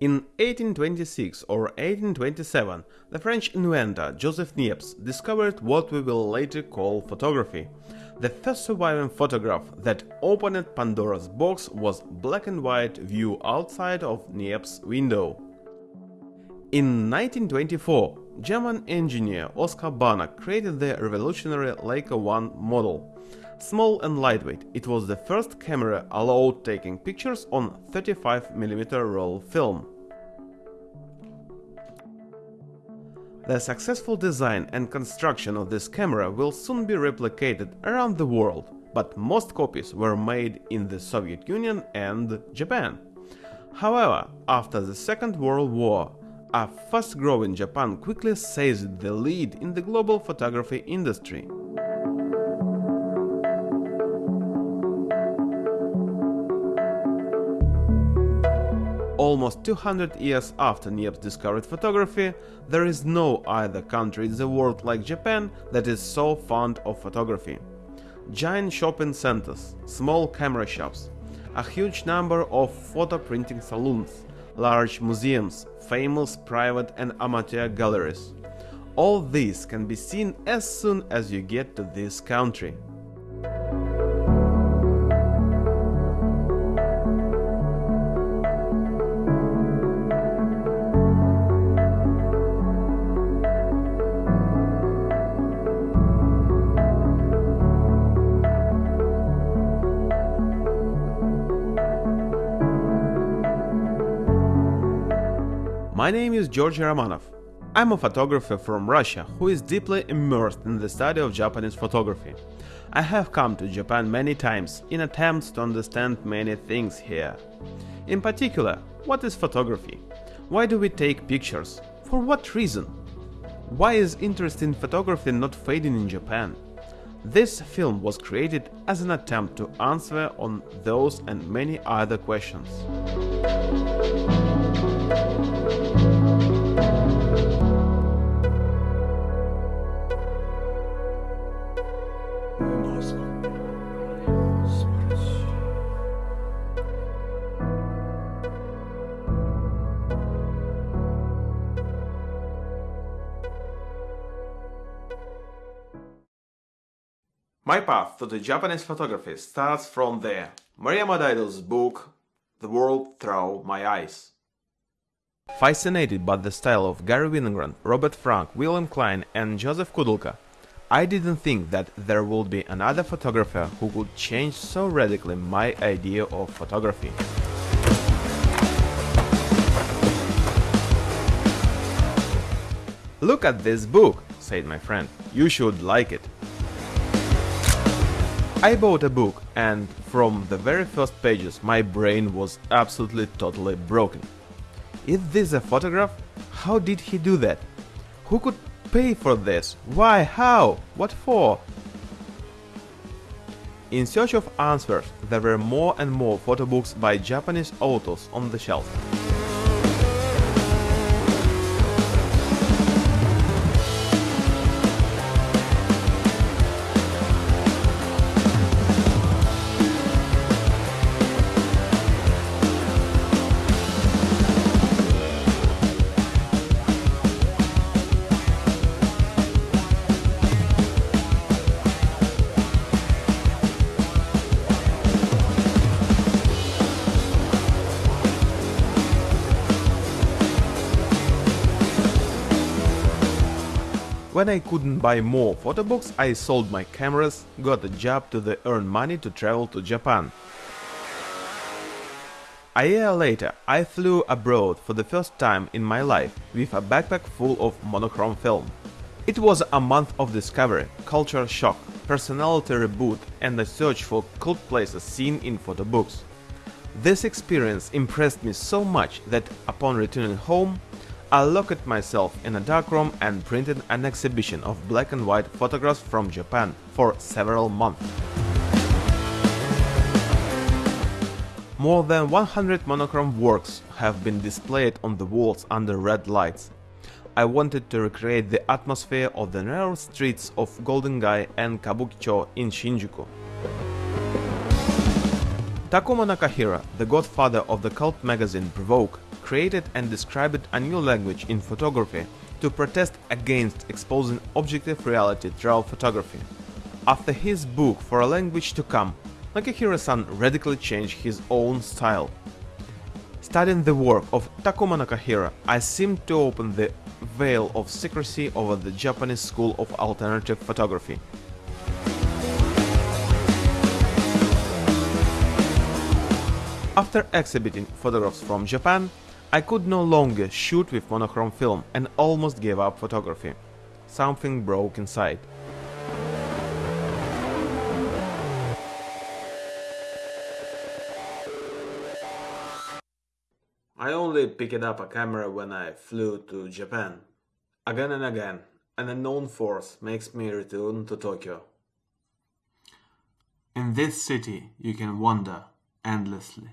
In 1826 or 1827, the French inventor Joseph Niepce discovered what we will later call photography. The first surviving photograph that opened Pandora's box was black and white view outside of Niepce's window. In 1924, German engineer Oskar Barnack created the revolutionary Leica 1 model. Small and lightweight, it was the first camera allowed taking pictures on 35mm roll film. The successful design and construction of this camera will soon be replicated around the world, but most copies were made in the Soviet Union and Japan. However, after the Second World War, a fast-growing Japan quickly seized the lead in the global photography industry. Almost 200 years after Niepce discovered photography, there is no other country in the world like Japan that is so fond of photography. Giant shopping centers, small camera shops, a huge number of photo printing saloons, large museums, famous private and amateur galleries. All these can be seen as soon as you get to this country. My name is Georgy Romanov. I'm a photographer from Russia who is deeply immersed in the study of Japanese photography. I have come to Japan many times in attempts to understand many things here. In particular, what is photography? Why do we take pictures? For what reason? Why is interest in photography not fading in Japan? This film was created as an attempt to answer on those and many other questions. My path to the Japanese photography starts from there. Moriyama Daido's book The World Through My Eyes. Fascinated by the style of Garry Winogrand, Robert Frank, William Klein and Joseph Koudelka, I didn't think that there would be another photographer who could change so radically my idea of photography. Look at this book, said my friend, you should like it. I bought a book and from the very first pages my brain was absolutely totally broken. Is this a photograph? How did he do that? Who could pay for this? Why? How? What for? In search of answers, there were more and more photo books by Japanese authors on the shelf. When I couldn't buy more photo books, I sold my cameras, got a job to earn money to travel to Japan. A year later, I flew abroad for the first time in my life with a backpack full of monochrome film. It was a month of discovery, culture shock, personality reboot and a search for cult places seen in photo books. This experience impressed me so much that upon returning home, I locked myself in a darkroom and printed an exhibition of black and white photographs from Japan for several months. More than 100 monochrome works have been displayed on the walls under red lights. I wanted to recreate the atmosphere of the narrow streets of Golden Gai and Kabukicho in Shinjuku. Takuma Nakahira, the godfather of the cult magazine Provoke, created and described a new language in photography to protest against exposing objective reality through photography. After his book For a Language to Come, Nakahira-san radically changed his own style. Studying the work of Takuma Nakahira, I seemed to open the veil of secrecy over the Japanese school of alternative photography. After exhibiting photographs from Japan, I could no longer shoot with monochrome film and almost gave up photography. Something broke inside. I only picked up a camera when I flew to Japan. Again and again, an unknown force makes me return to Tokyo. In this city, you can wander endlessly.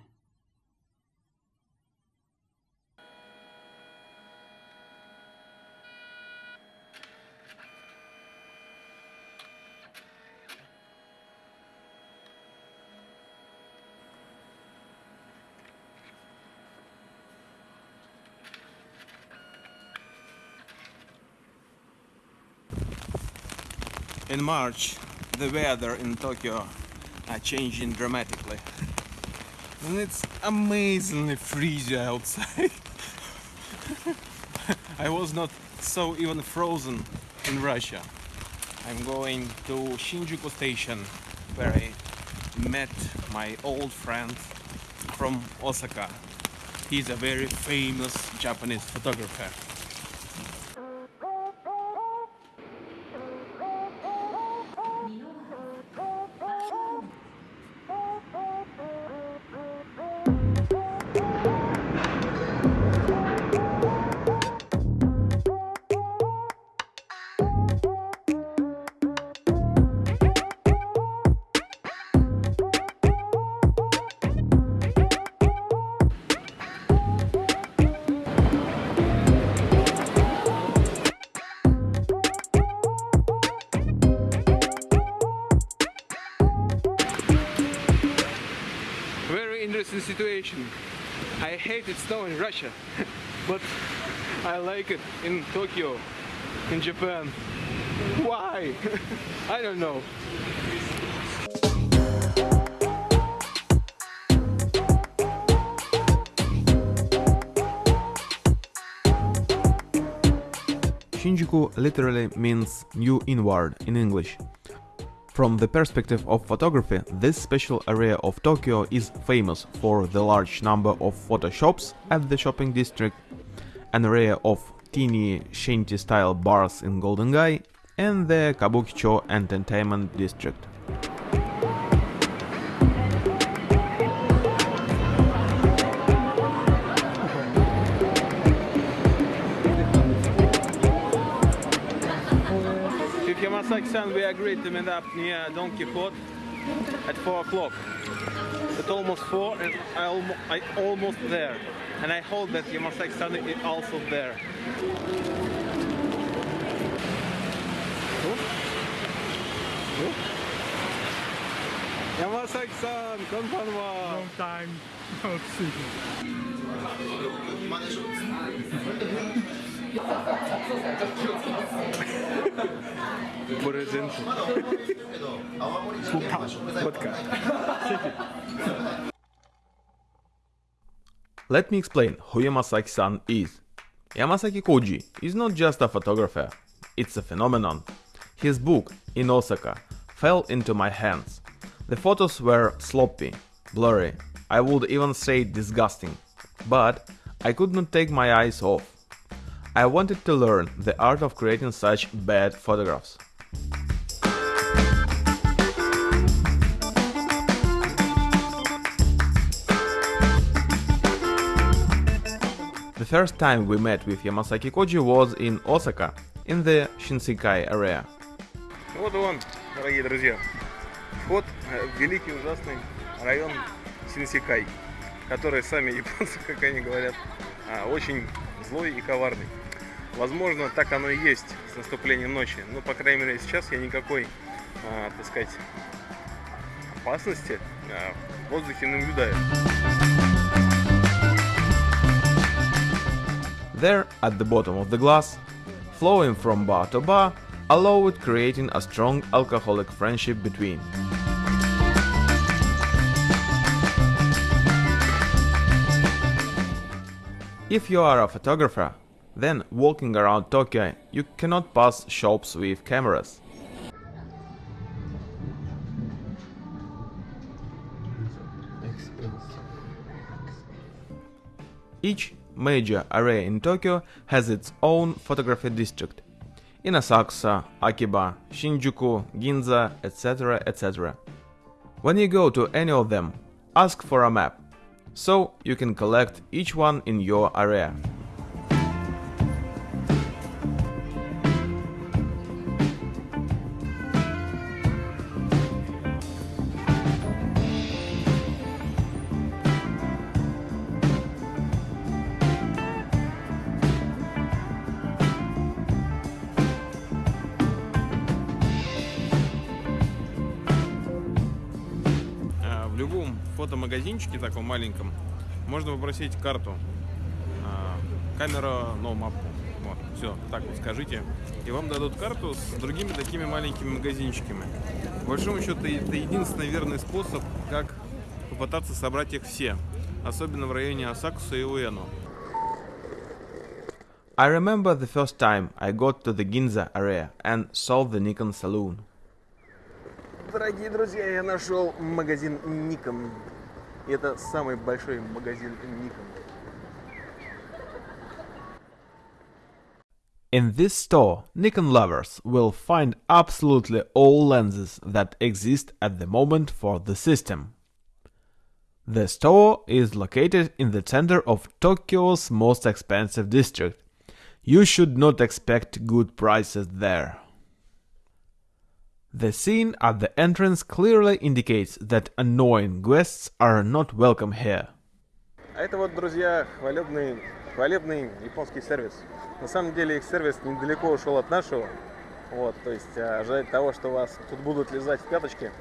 In March, the weather in Tokyo are changing dramatically. And it's amazingly freezing outside. I was not so even frozen in Russia. I'm going to Shinjuku station where I met my old friend from Osaka. He's a very famous Japanese photographer. Interesting situation. I hated snow in Russia, but I like it in Tokyo, in Japan. Why? I don't know. Shinjuku literally means new inward in English. From the perspective of photography, this special area of Tokyo is famous for the large number of photo shops at the shopping district, an area of teeny shanty-style bars in Golden Gai, and the Kabukicho entertainment district. Yamasaki-san we agreed to meet up near Don Quijote at 4 o'clock. It's almost 4 and I, almo I almost there. And I hope that Yamasaki-san is also there. Yamasaki-san, konbanwa. long time no see. Let me explain who Yamasaki-san is. Yamasaki Koji is not just a photographer, it's a phenomenon. His book, In Osaka, fell into my hands. The photos were sloppy, blurry, I would even say disgusting. But I could not take my eyes off. I wanted to learn the art of creating such bad photographs. First time we met with Yamasaki Koji was in Osaka, in the Shinsekai area. Вот он, дорогие друзья. Вход э, в великий ужасный район Синсикай, который сами японцы, как они говорят, а, очень злой и коварный. Возможно, так оно и есть с наступлением ночи. Но, по крайней мере, сейчас я никакой, а, так сказать, опасности а, в воздухе не наблюдаю. There, at the bottom of the glass, flowing from bar to bar, allow it creating a strong alcoholic friendship between. If you are a photographer, then walking around Tokyo, you cannot pass shops with cameras. Each major area in Tokyo has its own photography district. In Asakusa, Akiba, Shinjuku, Ginza, etc. etc. When you go to any of them, ask for a map, so you can collect each one in your area. Фотомагазинчике таком маленьком можно попросить карту. А, Камера, но мапу. Вот, все, так вот скажите. И вам дадут карту с другими такими маленькими магазинчиками. По большому счету, это единственный верный способ, как попытаться собрать их все. Особенно в районе Асакуса и Уэно. I remember the first time I got to the Ginza area and saw the Nikon saloon. Дорогие друзья, я нашел магазин Nikon. И это самый большой магазин Nikon. In this store, Nikon lovers will find absolutely all lenses that exist at the moment for the system. The store is located in the center of Tokyo's most expensive district. You should not expect good prices there. The scene at the entrance clearly indicates that annoying guests are not welcome here. А это вот, друзья, хвалебный, хвалебный японский сервис. На самом деле их сервис недалеко ушел от нашего. Вот, то есть а, ожидать того, что вас тут будут лизать в пяточки,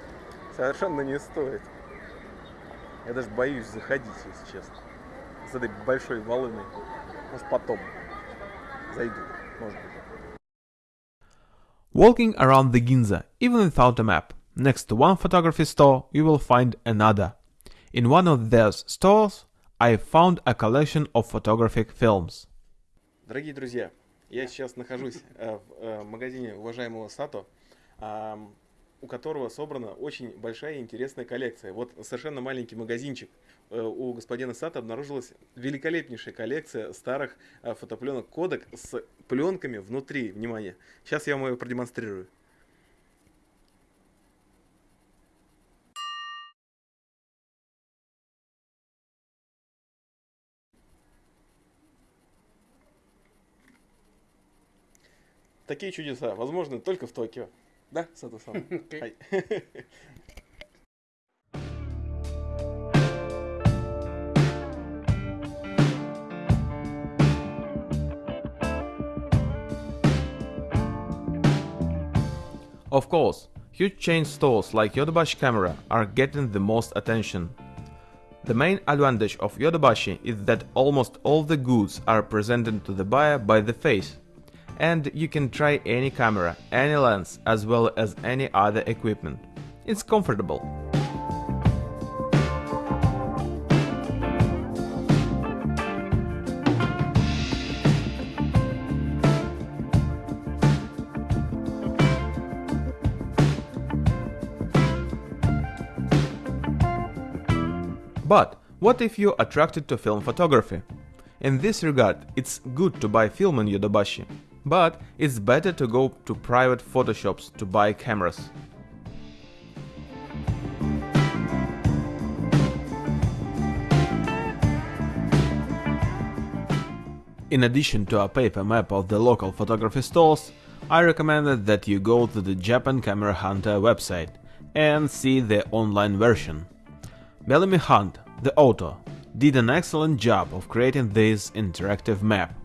совершенно не стоит. Я даже боюсь заходить, если честно. С этой большой волыной. Может потом зайду, может быть. Walking around the Ginza, even without a map, next to one photography store, you will find another. In one of those stores, I found a collection of photographic films. Дорогие друзья, я сейчас нахожусь э, в э, магазине уважаемого Сато, ам, У которого собрана очень большая и интересная коллекция. Вот совершенно маленький магазинчик. Э, У господина Сато обнаружилась великолепнейшая коллекция старых э, фотопленок кодек с пленками внутри. Внимание, сейчас я вам ее продемонстрирую. Такие чудеса возможны только в Токио. ね佐藤さん。はい。Of course, huge chain stores like Yodobashi Camera are getting the most attention. The main advantage of Yodobashi is that almost all the goods are presented to the buyer by the face, and you can try any camera, any lens, as well as any other equipment. It's comfortable. But what if you're attracted to film photography? In this regard, it's good to buy film in Yodobashi, but it's better to go to private photoshops to buy cameras. In addition to a paper map of the local photography stores, I recommended that you go to the Japan Camera Hunter website and see the online version. Bellamy Hunt, the author, did an excellent job of creating this interactive map.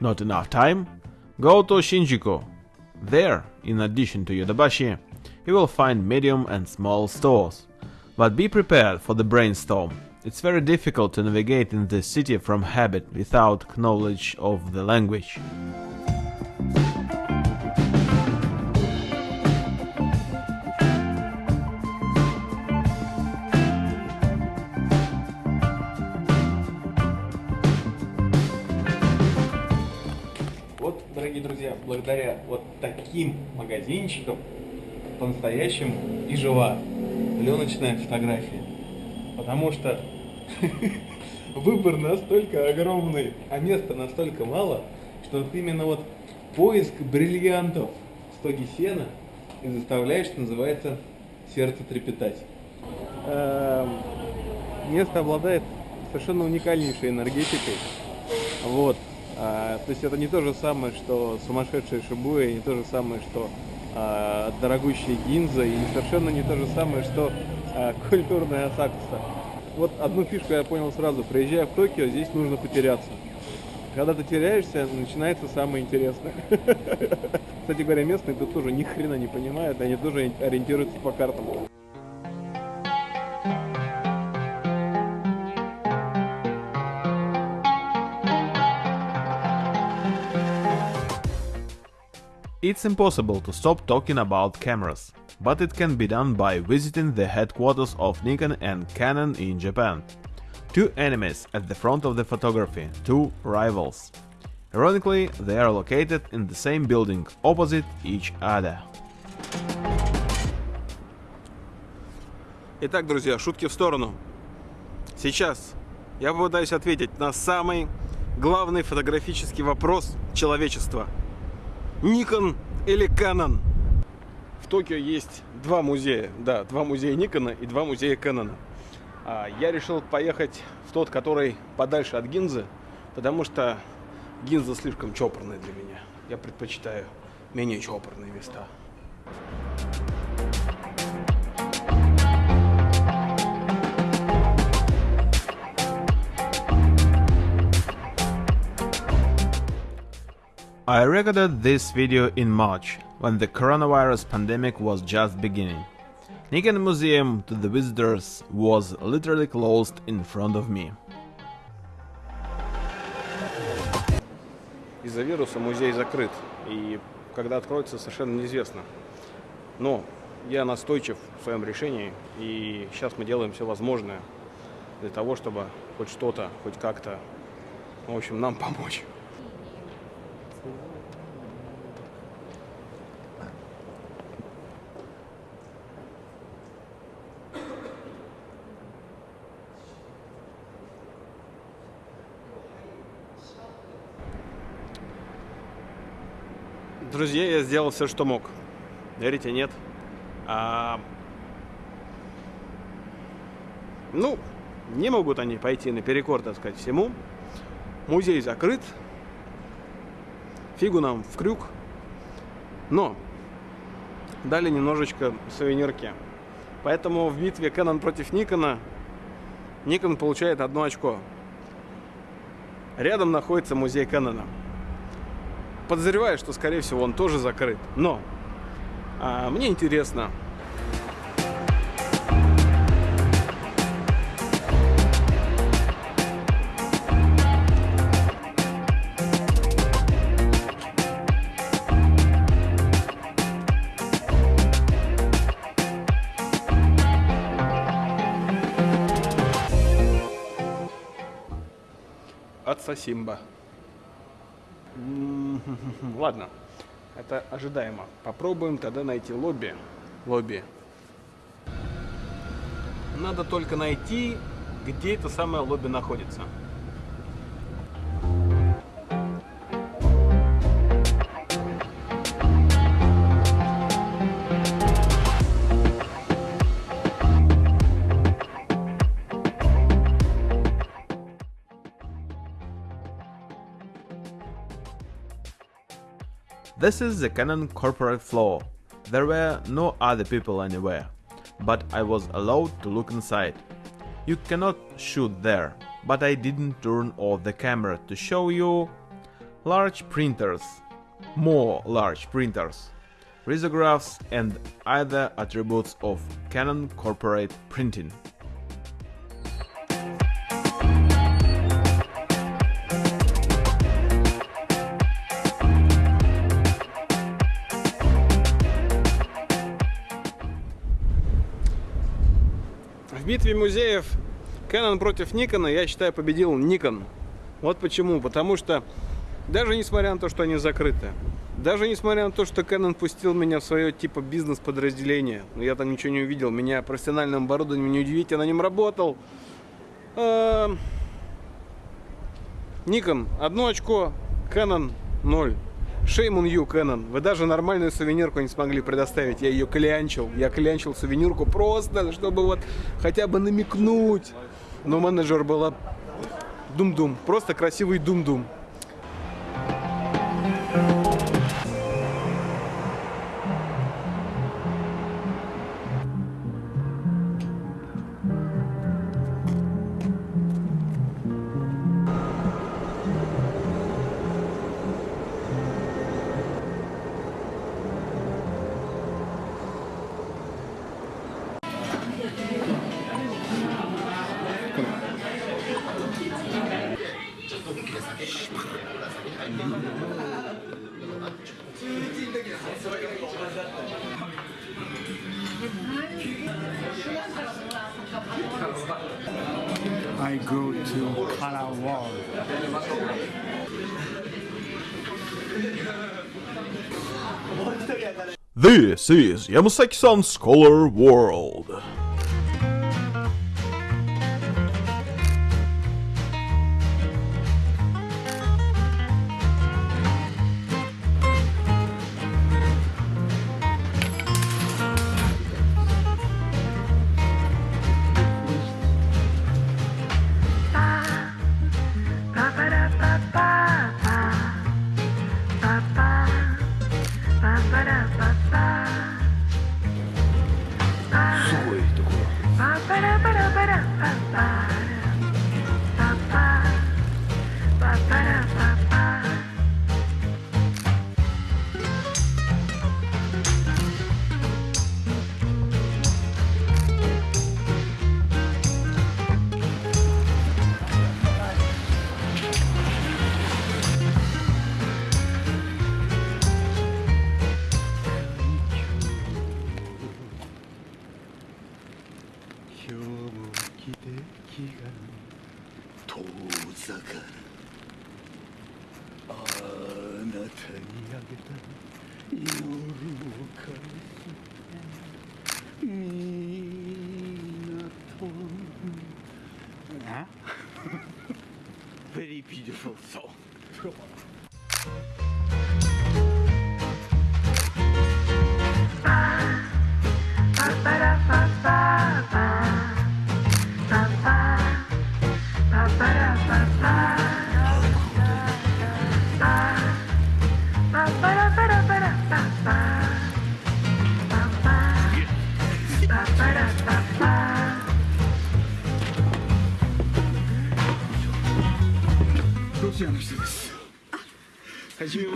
Not enough time? Go to Shinjuku. There, in addition to Yodobashi, you will find medium and small stores. But be prepared for the brainstorm. It's very difficult to navigate in the city from habit without knowledge of the language. Таким магазинчикам по-настоящему и жива пленочная фотография. Потому что выбор настолько огромный, а места настолько мало, что вот именно вот поиск бриллиантов в стоге сена и заставляет, что называется, сердце трепетать. Эм, Место обладает совершенно уникальнейшей энергетикой. Вот. А, то есть это не то же самое, что сумасшедшая Шибуя, не то же самое, что а, дорогущая Гинза, и совершенно не то же самое, что а, культурная Асакуса. Вот одну фишку я понял сразу. Приезжая в Токио, здесь нужно потеряться. Когда ты теряешься, начинается самое интересное. Кстати говоря, местные тут тоже ни хрена не понимают, они тоже ориентируются по картам. It's impossible to stop talking about cameras, but it can be done by visiting the headquarters of Nikon and Canon in Japan. Two enemies at the front of the photography, two rivals. Ironically, they are located in the same building opposite each other. Итак, друзья, шутки в сторону. Сейчас я попытаюсь ответить на самый главный фотографический вопрос человечества. Никон или Canon? В Токио есть два музея. Да, два музея Никона и два музея Кэнона. А я решил поехать в тот, который подальше от Гинзы, потому что Гинза слишком чопорная для меня. Я предпочитаю менее чопорные места. I recorded this video in March, when the coronavirus pandemic was just beginning. Nikon Museum to the visitors was literally closed in front of me. Из-за вируса музей закрыт, и когда откроется, совершенно неизвестно. Но я настойчив в своем решении, и сейчас мы делаем все возможное для того, чтобы хоть что-то, хоть как-то, в общем, нам помочь. Друзья, я сделал все, что мог. Верите, нет? А, Ну, не могут они пойти наперекор, так сказать, всему. Музей закрыт. Фигу нам в крюк. Но дали немножечко сувенирки. Поэтому в битве Canon против Никона Никон получает одно очко. Рядом находится музей Кэнона. Подозреваю, что, скорее всего, он тоже закрыт. Но а, мне интересно, отца. Ладно, это ожидаемо. Попробуем тогда найти лобби. Лобби. Надо только найти, где это самое лобби находится. This is the Canon corporate floor. There were no other people anywhere, but I was allowed to look inside. You cannot shoot there, but I didn't turn off the camera to show you large printers, more large printers, risographs and other attributes of Canon corporate printing. Битве музеев Canon против Nikon, я считаю, победил Nikon. Вот почему. Потому что даже несмотря на то, что они закрыты, даже несмотря на то, что Canon пустил меня в свое типа бизнес-подразделение, я там ничего не увидел, меня профессиональным оборудованием не удивить, я на нем работал. Nikon одно очко, Canon 0. On you, Canon. Вы даже нормальную сувенирку не смогли предоставить. Я ее клянчил. Я клянчил сувенирку просто, чтобы вот хотя бы намекнуть. Но менеджер была дум-дум. Просто красивый дум-дум. This is Yamasaki-san's Color World.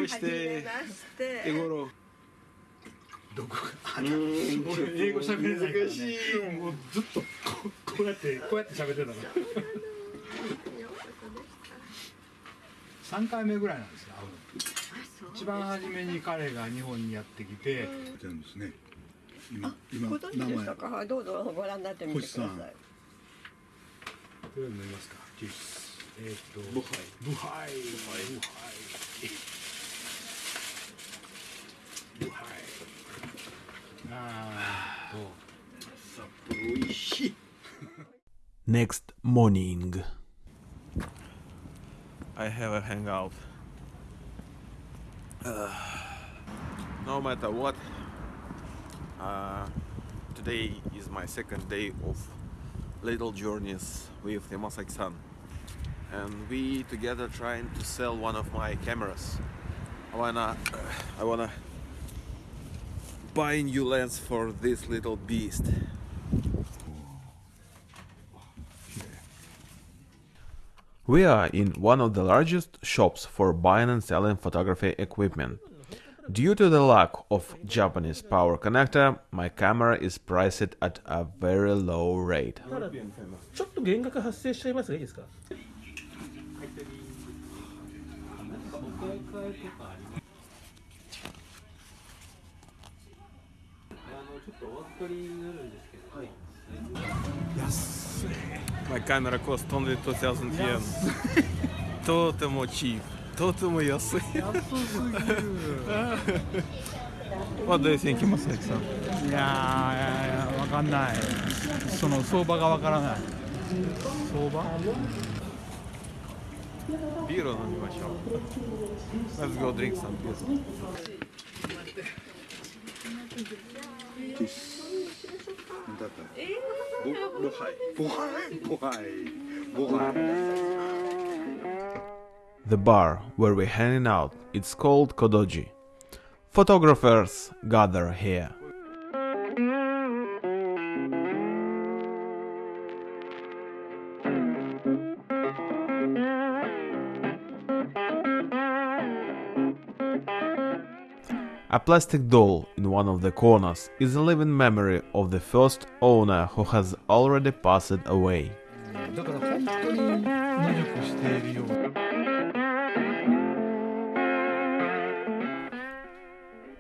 めまして。エゴロ。どこ？が俺英語喋れない。から、ね、もうずっとこうこうやってこうやって喋ってたから。3回目ぐらいなんですよ会うの。一番初めに彼が日本にやってきて。全部ですね今今ご存知でしたか？はい、どうぞご覧になってみてください。星さん。どれ飲みますか？ジュースえーっとブハイ。ブハイ。ブハイ Next morning. I have a hangout. Uh, no matter what, uh, today is my second day of little journeys with Yamasaki-san, and we together trying to sell one of my cameras. I wanna, I wanna buy a new lens for this little beast. We are in one of the largest shops for buying and selling photography equipment. Due to the lack of Japanese power connector, my camera is priced at a very low rate. かりになるんですけど、 My camera cost only 2000 yen. とても cheap. とても安い。What do you think, Masaki さんいやーいやいやわかんないその相場がわからない相場ビールを飲みましょう。Let's go drink some beer. ボハイボハイボハイボハイ The bar where we're hanging out, it's called Kodoji. Photographers gather here. A plastic doll in one of the corners is a living memory of the first owner who has already passed away.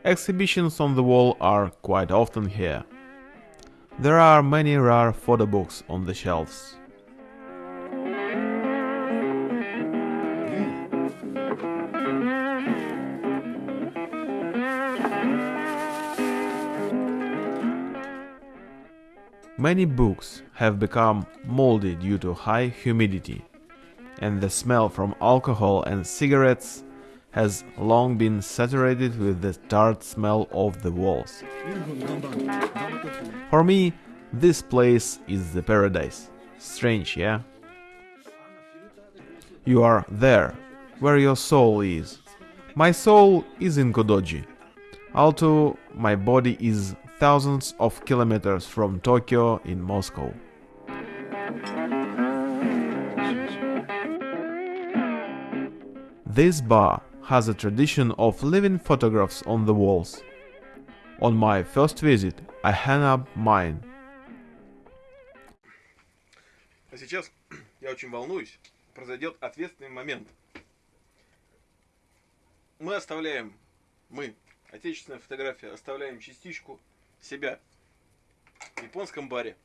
Exhibitions on the wall are quite often here. There are many rare photo books on the shelves. Many books have become moldy due to high humidity, and the smell from alcohol and cigarettes has long been saturated with the tart smell of the walls. For me, this place is the paradise. Strange, yeah? You are there, where your soul is. My soul is in Kodoji Although my body is thousands of kilometers from Tokyo in Moscow. This bar has a tradition of leaving photographs on the walls. On my first visit, I hung up mine. А сейчас я очень волнуюсь. Произойдет ответственный момент. Мы оставляем, мы, отечественная фотография, оставляем частичку себя в японском баре.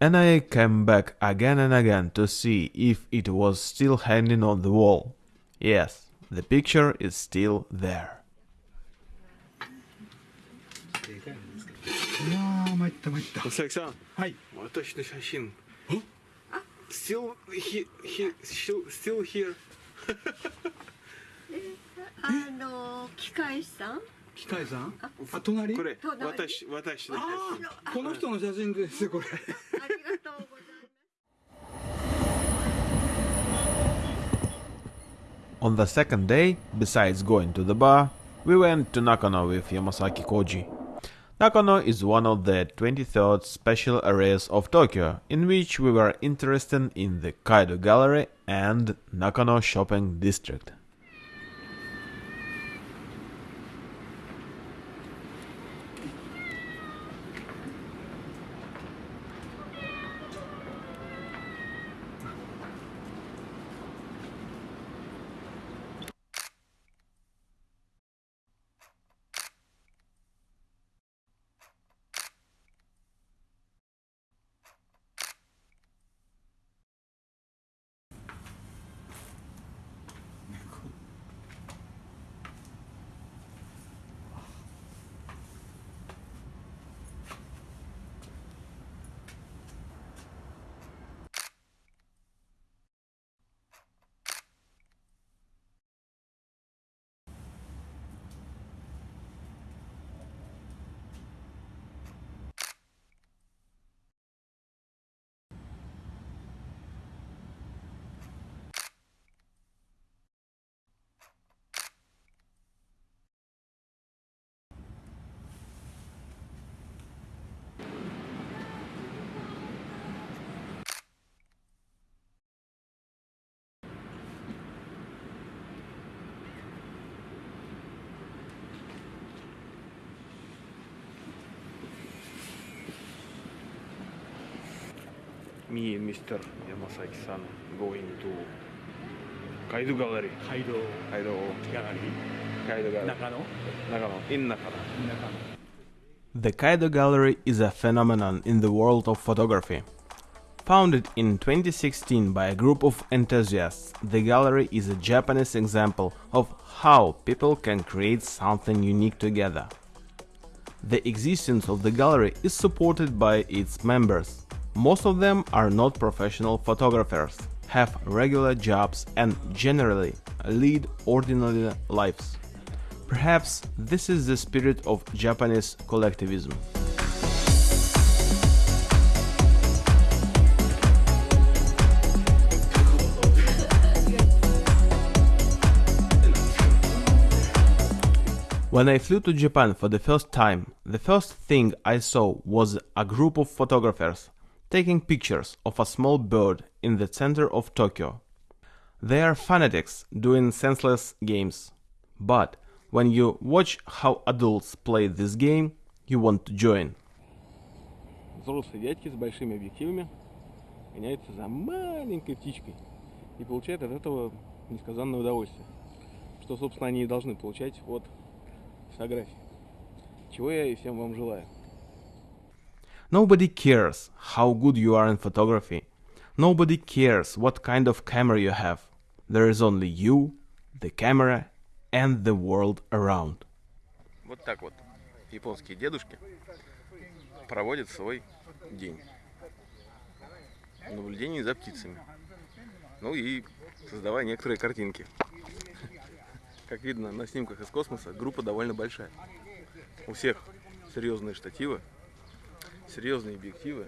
And I came back again and again to see if it was still hanging on the wall. Yes, the picture is still there. いやー参った参った。佐々木さん、はい。私の写真。Still he, he, still, still here. あの機械士さん？機械さん？あ隣？これ隣？私私の写真。あこの人の写真ですよこれ On the second day, besides going to the bar, we went to Nakano with Yamasaki Koji. Nakano is one of the 23rd special areas of Tokyo, in which we were interested in the Kaido Gallery and Nakano Shopping District. me and Mr. Yamasaki-san going to Kaido Gallery. Kaido. Kaido. Gallery. Kaido Gallery. In Nakano. In Nakano. The Kaido Gallery is a phenomenon in the world of photography. Founded in 2016 by a group of enthusiasts, the gallery is a Japanese example of how people can create something unique together. The existence of the gallery is supported by its members. Most of them are not professional photographers, have regular jobs, and generally lead ordinary lives. Perhaps this is the spirit of Japanese collectivism. When I flew to Japan for the first time, the first thing I saw was a group of photographers taking pictures of a small bird in the center of Tokyo. They are fanatics doing senseless games. But when you watch how adults play this game, you want to join. Взрослые дядьки с большими объективами гоняются за маленькой птичкой и получают от этого несказанное удовольствие. Что, собственно, они и должны получать от фотографии. Чего я и всем вам желаю. Nobody cares how good you are in photography. Nobody cares what kind of camera you have. There is only you, the camera, and the world around. Вот так вот японские дедушки проводят свой день. Наблюдение за птицами. Ну и создавая некоторые картинки. Как видно на снимках из космоса, группа довольно большая. У всех серьезные штативы, серьезные объективы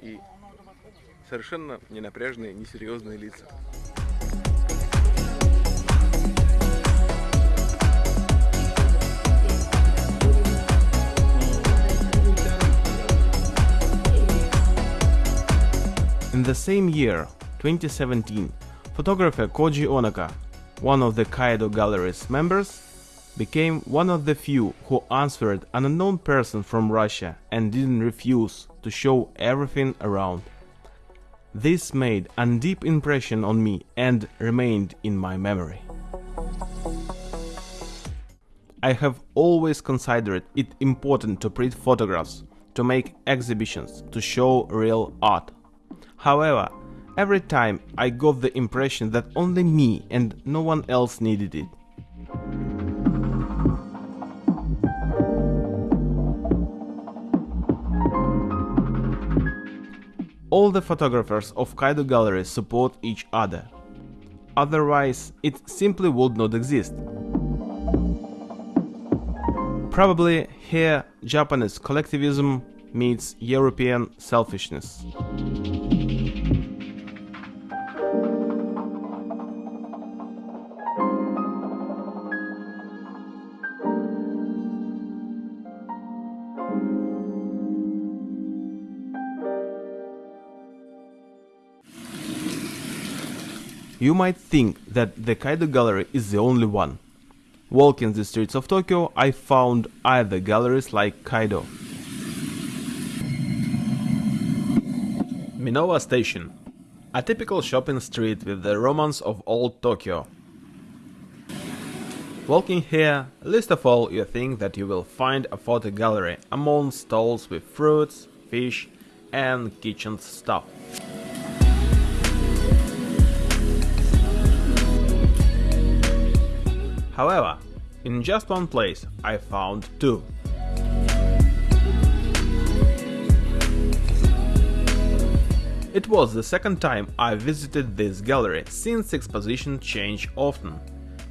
и совершенно ненапряженные, несерьезные лица. In the same year, 2017, photographer Koji Onaka, one of the Kaido Gallery's members, became one of the few who answered an unknown person from Russia and didn't refuse to show everything around. This made a deep impression on me and remained in my memory. I have always considered it important to print photographs, to make exhibitions, to show real art. However, every time I got the impression that only me and no one else needed it. All the photographers of Kaido Gallery support each other. Otherwise, it simply would not exist. Probably here Japanese collectivism meets European selfishness. You might think that the Kaido Gallery is the only one. Walking the streets of Tokyo, I found other galleries like Kaido. Minowa Station, a typical shopping street with the romance of old Tokyo. Walking here, least of all you think that you will find a photo gallery among stalls with fruits, fish and kitchen stuff. However, in just one place I found two. It was the second time I visited this gallery since exposition change often.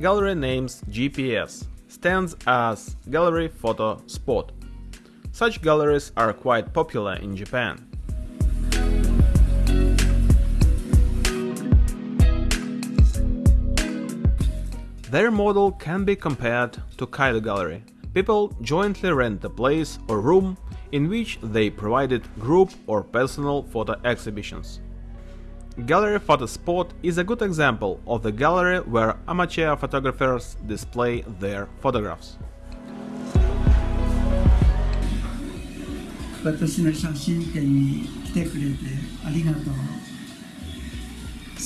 Gallery names GPS stands as Gallery Photo Spot. Such galleries are quite popular in Japan. Their model can be compared to Kaido Gallery. People jointly rent a place or room in which they provided group or personal photo exhibitions. Gallery Photo Spot is a good example of the gallery where amateur photographers display their photographs. 私の写真展に来 てくれてありがとう好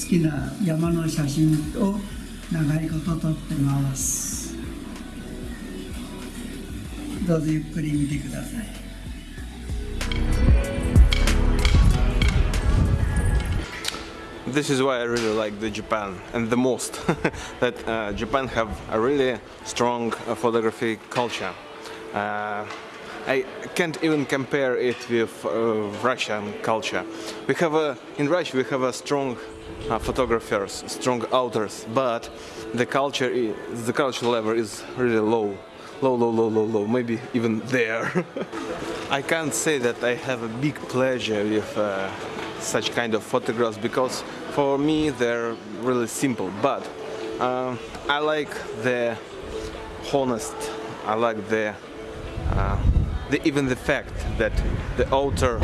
きな山の写真を 長いこと撮ってますどうぞゆっくり見てください This is why I really like the Japan and the most that uh, Japan have a really strong uh, photography culture. Uh, I can't even compare it with uh, Russian culture. We have a in Russia we have a strong uh, photographers, strong authors, but the culture i the culture level is really low, low, low, low, low, low. Maybe even there. I can't say that I have a big pleasure with uh, such kind of photographs because for me they're really simple. But uh, I like the honest. I like the, uh, the even the fact that the author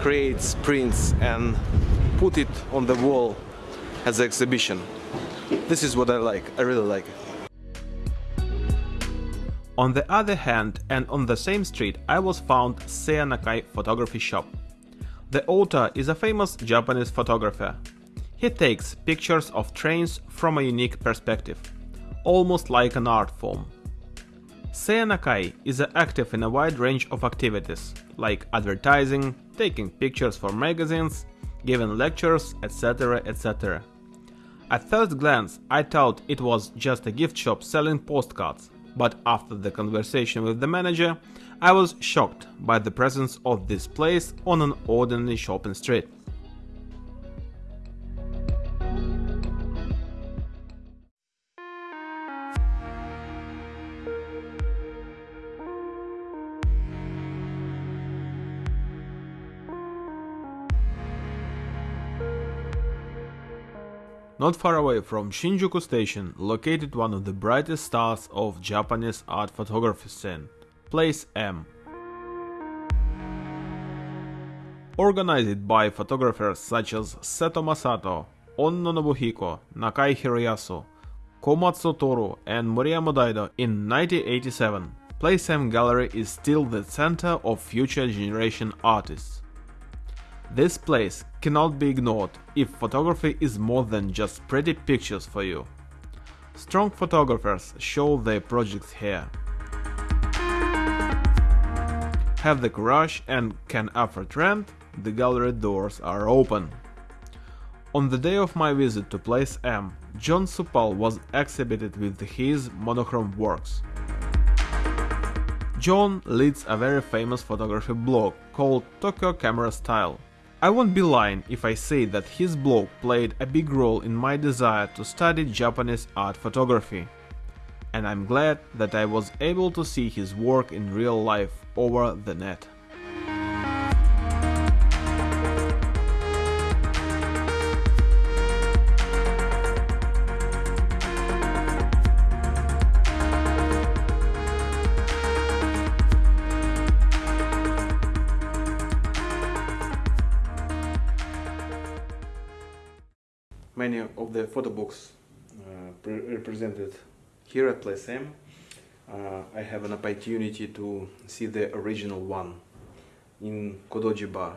creates prints and put it on the wall as an exhibition. This is what I like. I really like it. On the other hand, and on the same street, I was found Seiya Nakai photography shop. The author is a famous Japanese photographer. He takes pictures of trains from a unique perspective, almost like an art form. Seiya Nakai is active in a wide range of activities, like advertising, taking pictures for magazines, giving lectures, etc. etc. At first glance, I thought it was just a gift shop selling postcards, but after the conversation with the manager, I was shocked by the presence of this place on an ordinary shopping street. Not far away from Shinjuku Station, located one of the brightest stars of Japanese art photography scene, Place M. Organized by photographers such as Seto Masato, Onno Nobuhiko, Nakai Hiroyasu, Komatsu Toru and Moriyama Daido in 1987, Place M Gallery is still the center of future generation artists. This place cannot be ignored if photography is more than just pretty pictures for you. Strong photographers show their projects here. Have the courage and can afford rent, the gallery doors are open. On the day of my visit to Place M, John Sypal was exhibited with his monochrome works. John leads a very famous photography blog called Tokyo Camera Style. I won't be lying if I say that his blog played a big role in my desire to study Japanese art photography. And I'm glad that I was able to see his work in real life over the net. Here at Place. Uh, I have an opportunity to see the original one in Kodoji Bar.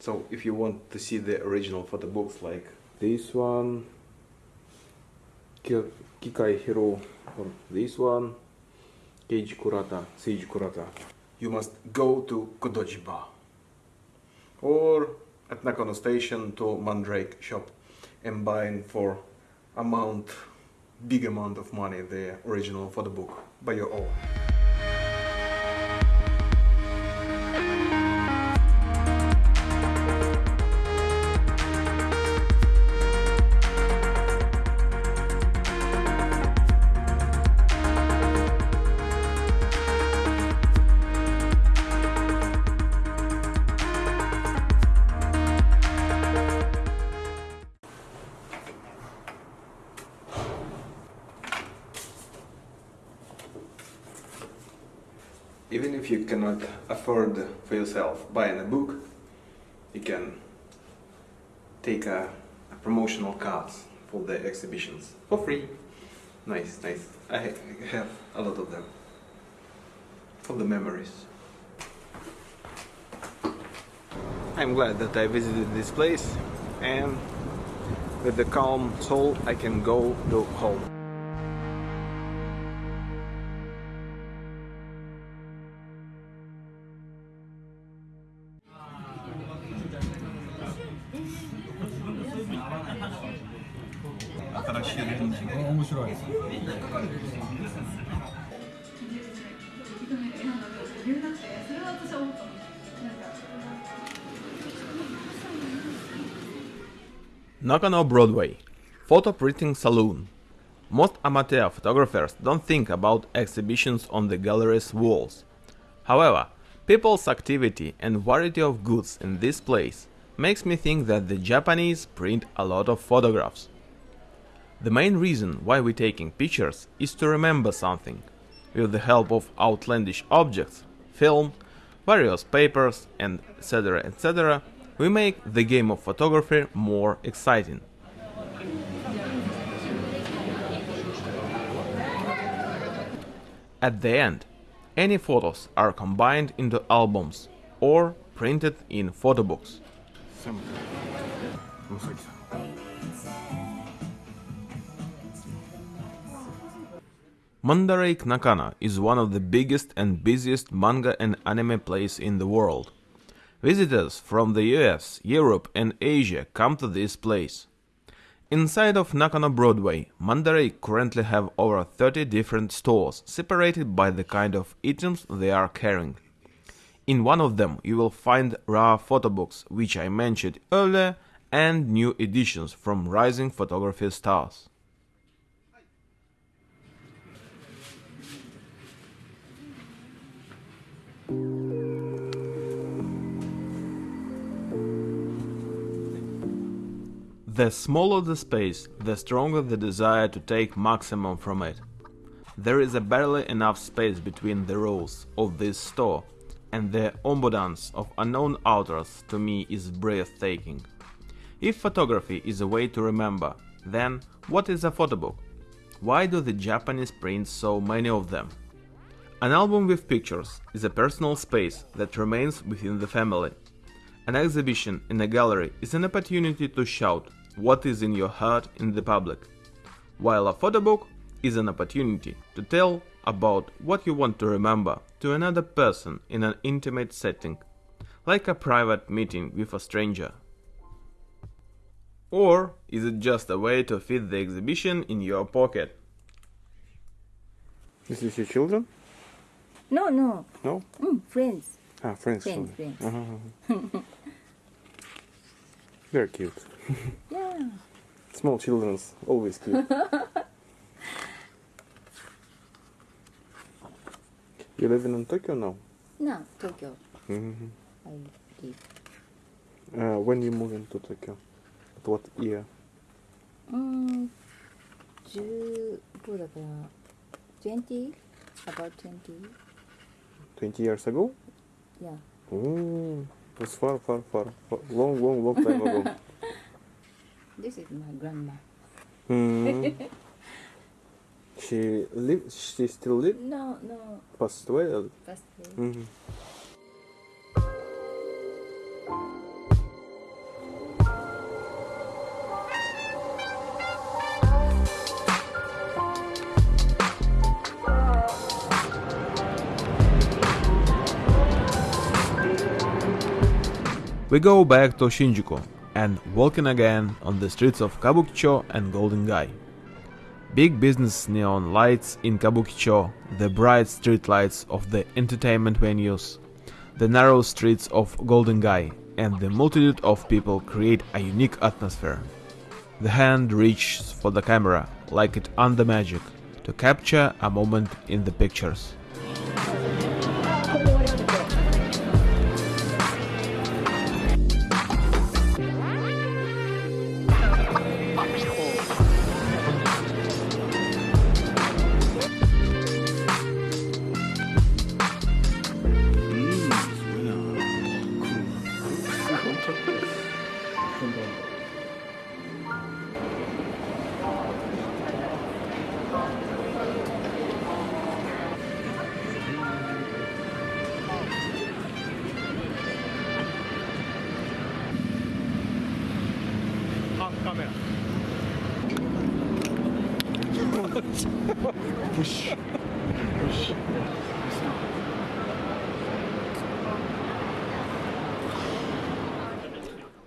So if you want to see the original photo books like this one, Kikai Hiro, or this one, Keiji Kurata, Seiji Kurata, you must go to Kodoji Bar or at Nakano Station to Mandarake shop and buying for amount big amount of money the original for the book by your own. Yourself buying a book, you can take a, a promotional cards for the exhibitions for free. Nice, nice. I have a lot of them for the memories. I'm glad that I visited this place and with the calm soul I can go to home. Nakano Broadway Photo Printing Saloon. Most amateur photographers don't think about exhibitions on the gallery's walls. However, people's activity and variety of goods in this place makes me think that the Japanese print a lot of photographs. The main reason why we're taking pictures is to remember something. With the help of outlandish objects, film, various papers, and etc. etc., we make the game of photography more exciting. At the end, any photos are combined into albums or printed in photo books. Mandarake Nakano is one of the biggest and busiest manga and anime places in the world. Visitors from the US, Europe and Asia come to this place. Inside of Nakano Broadway, Mandarake currently have over 30 different stores separated by the kind of items they are carrying. In one of them you will find raw photo books, which I mentioned earlier, and new editions from rising photography stars. The smaller the space, the stronger the desire to take maximum from it. There is a barely enough space between the rows of this store, and the abundance of unknown authors to me is breathtaking. If photography is a way to remember, then what is a photo book? Why do the Japanese print so many of them? An album with pictures is a personal space that remains within the family. An exhibition in a gallery is an opportunity to shout what is in your heart in the public, while a photo book is an opportunity to tell about what you want to remember to another person in an intimate setting, like a private meeting with a stranger. Or is it just a way to fit the exhibition in your pocket? Is this your children? No, no. No? Mm, friends. Ah, friends. Friends, children. friends. Uh-huh. Very cute. Yeah. Small children's always cute. you living in Tokyo now? No, Tokyo. hmm I live. Uh, when you move into Tokyo? At what year? うん、15だから、20? About 20? 20 years ago? Yeah. Oh, it was far, far, far, far long, long, long time ago. This is my grandma. Hmm. she live. She still live. No, no, Passed away. or- passed away. Mhm. We go back to Shinjuku and walking again on the streets of Kabukicho and Golden Gai. Big business neon lights in Kabukicho, the bright street lights of the entertainment venues, the narrow streets of Golden Gai, and the multitude of people create a unique atmosphere. The hand reaches for the camera like it under magic to capture a moment in the pictures.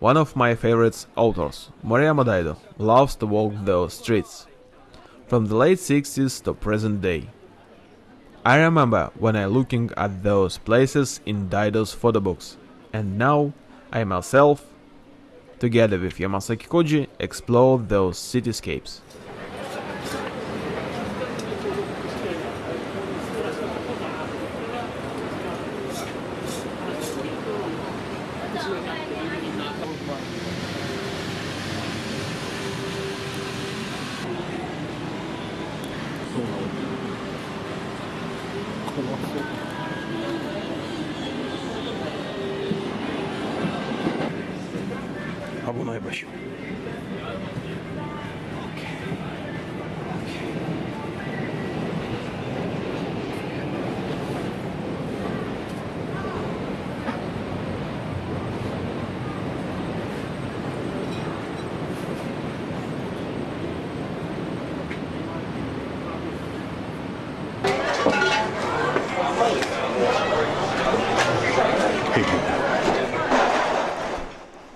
One of my favorite authors, Moriyama Daido, loves to walk the streets. From the late 60s to present day. I remember when I looking at those places in Daido's photo books, and now I myself, together with Yamasaki Koji, explore those cityscapes.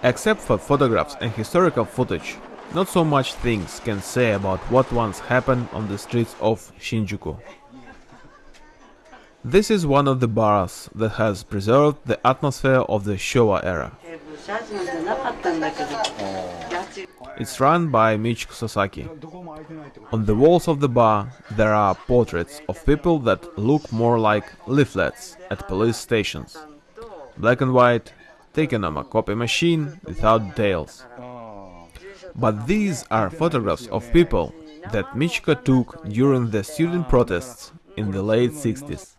Except for photographs and historical footage, not so much things can say about what once happened on the streets of Shinjuku. This is one of the bars that has preserved the atmosphere of the Showa era. It's run by Michiko Sasaki. On the walls of the bar there are portraits of people that look more like leaflets at police stations. Black and white, taken on a copy machine without details. But these are photographs of people that Michiko took during the student protests in the late 60s.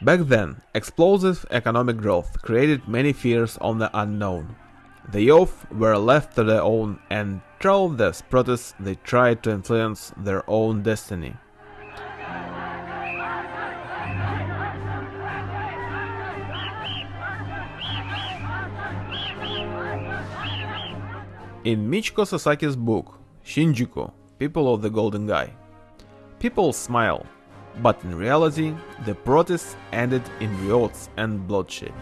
Back then, explosive economic growth created many fears on the unknown. The youth were left to their own, and through these protests they tried to influence their own destiny. In Michiko Sasaki's book, Shinjuku, People of the Golden Gai, people smile, but in reality, the protests ended in riots and bloodshed.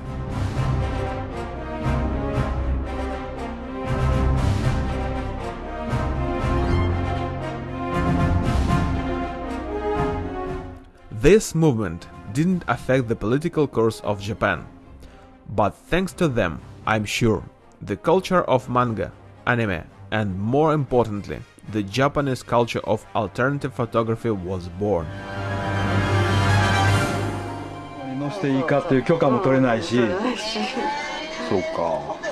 This movement didn't affect the political course of Japan, but thanks to them, I'm sure, the culture of manga, anime, and more importantly, the Japanese culture of alternative photography was born. 載せていいかっていう許可も取れないしそうか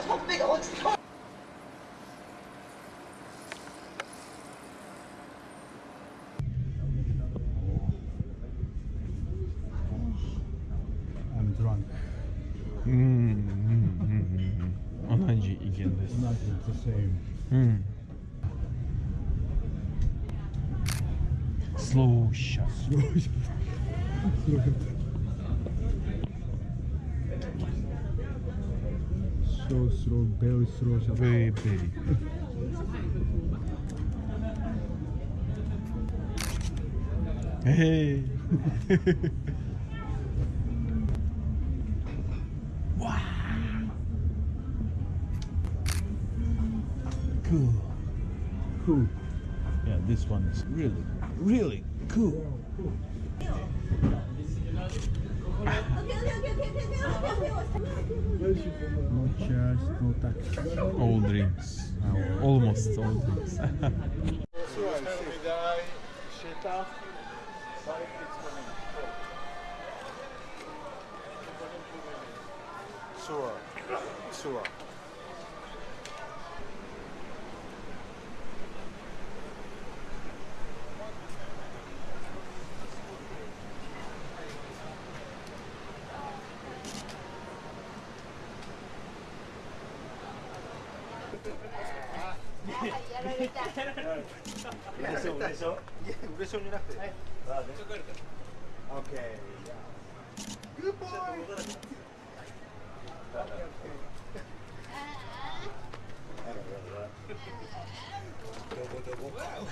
ャツ。So slow, very slow. Very, very. hey. wow. Cool. Cool. Yeah, this one is really, really cool. No chairs, no taxi. All drinks. Almost all drinks. Sure. Sure.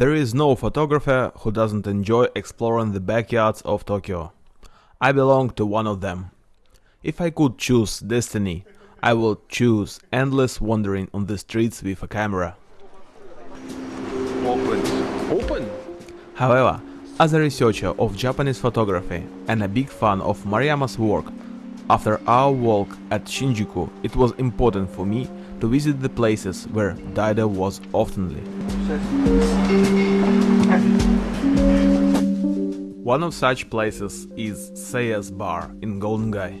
There is no photographer who doesn't enjoy exploring the backyards of Tokyo. I belong to one of them. If I could choose destiny, I would choose endless wandering on the streets with a camera. Open. Open? However, as a researcher of Japanese photography and a big fan of Moriyama's work, after our walk at Shinjuku, it was important for me to visit the places where Daido was oftenly. One of such places is Seiya's Bar in Golden Gai.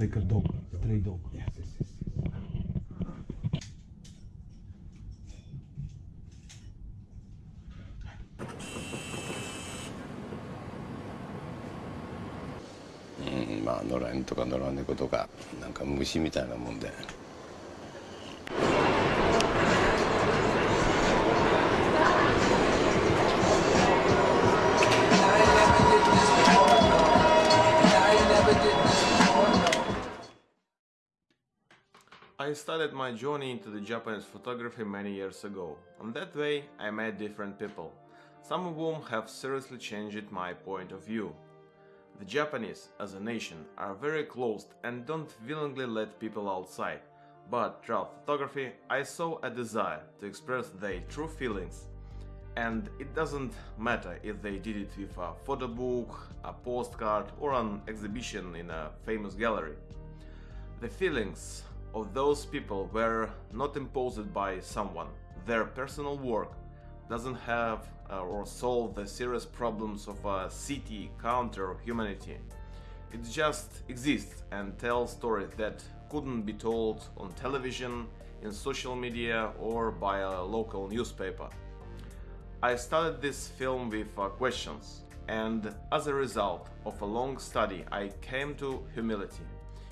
lekker dom, trade dom. まあ野良犬とか野良猫とかなんか虫みたいなもんで。I started my journey into the Japanese photography many years ago. On that way, I met different people, some of whom have seriously changed my point of view. The Japanese, as a nation, are very closed and don't willingly let people outside. But throughout photography, I saw a desire to express their true feelings. And it doesn't matter if they did it with a photo book, a postcard, or an exhibition in a famous gallery. The feelings of those people were not imposed by someone. Their personal work doesn't have uh, or solve the serious problems of a city, country, or humanity. It just exists and tells stories that couldn't be told on television, in social media, or by a local newspaper. I started this film with uh, questions, and as a result of a long study, I came to humility.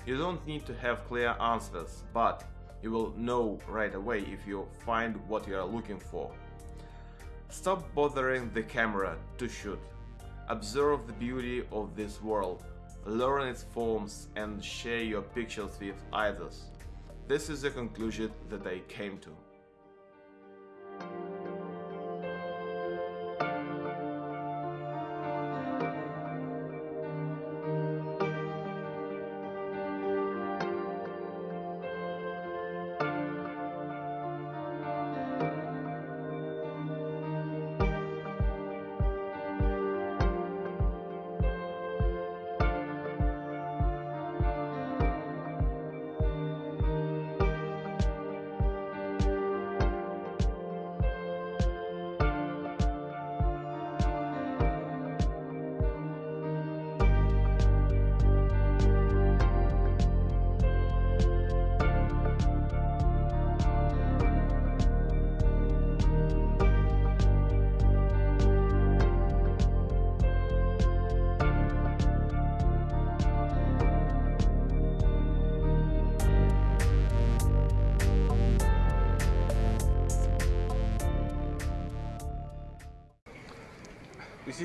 You don't need to have clear answers, but you will know right away if you find what you are looking for. Stop bothering the camera to shoot. Observe the beauty of this world. learn its forms, and share your pictures with others. This is the conclusion that I came to.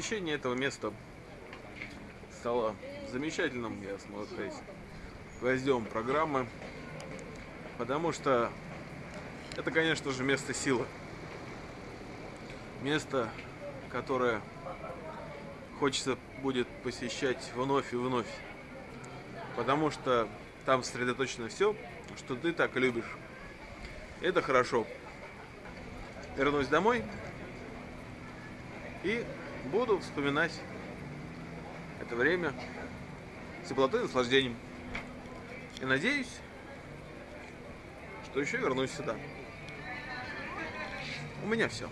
Посещение этого места стало замечательным, я смогу сказать, гвоздем программы, потому что это, конечно же, место силы. Место, которое хочется будет посещать вновь и вновь, потому что там сосредоточено все, что ты так любишь. Это хорошо. Вернусь домой и буду вспоминать это время с теплотой и наслаждением. И надеюсь, что еще вернусь сюда. У меня все.